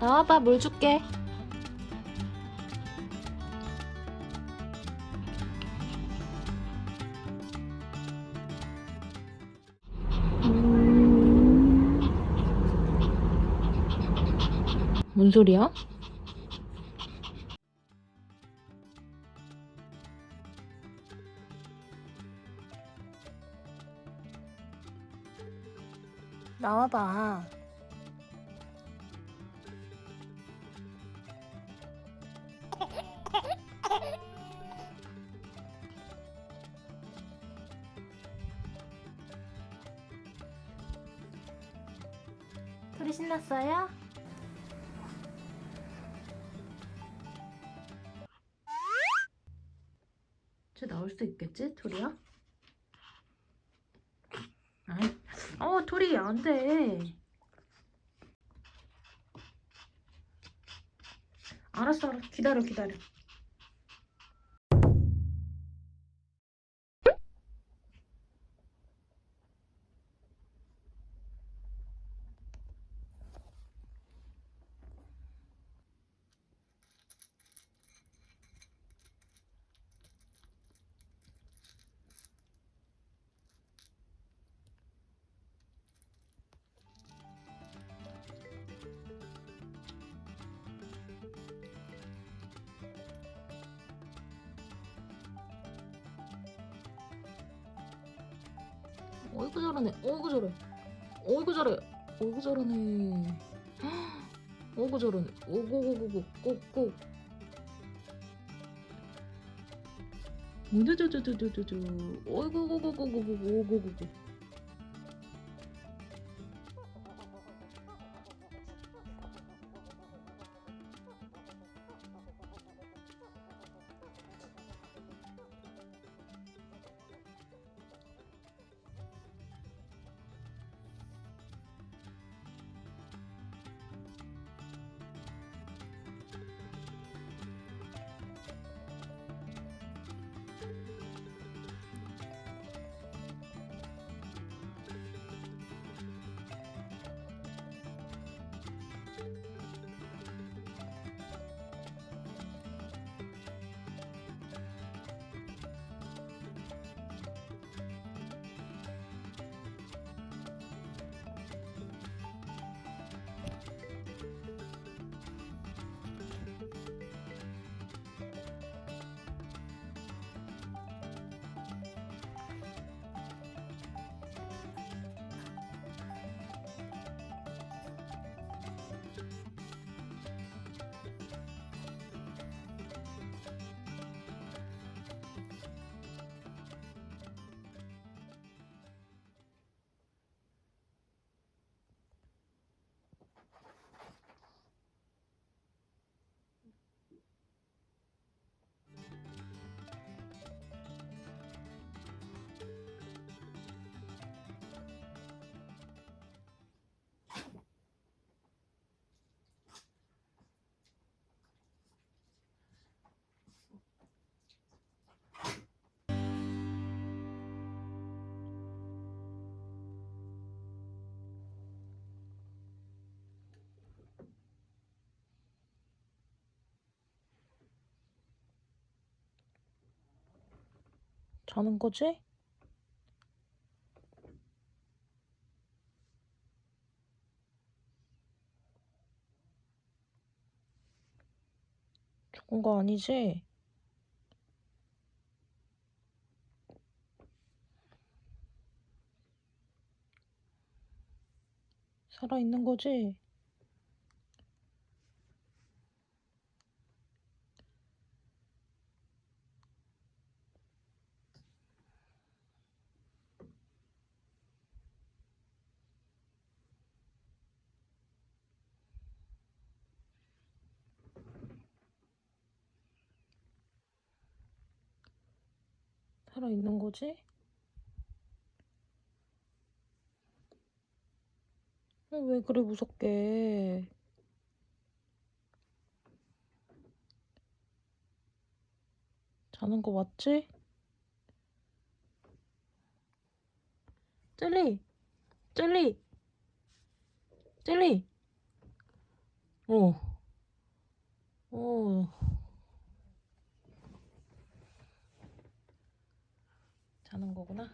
나와봐 물 줄게 뭔 소리야? 나와봐. 둘이 신났어요? 쟤 나올 수 있겠지? 토리야? 아이, 어 토리 안 돼. 알았어, 알았어. 기다려, 기다려. 어이구 잘하네. 어이구 잘해. 어이구 잘해. 어이구 잘하네. 어이구 잘하네. 오고고고고 꼭꼭. 우두두두두두두. 어이구 고고고고고 오고고고. 자는 거지? 죽은 거 아니지? 살아있는 거지? 살아있는 거지? 어, 왜 그래 무섭게 자는 거 맞지? 젤리 젤리 젤리 어. 어. 자는 거구나.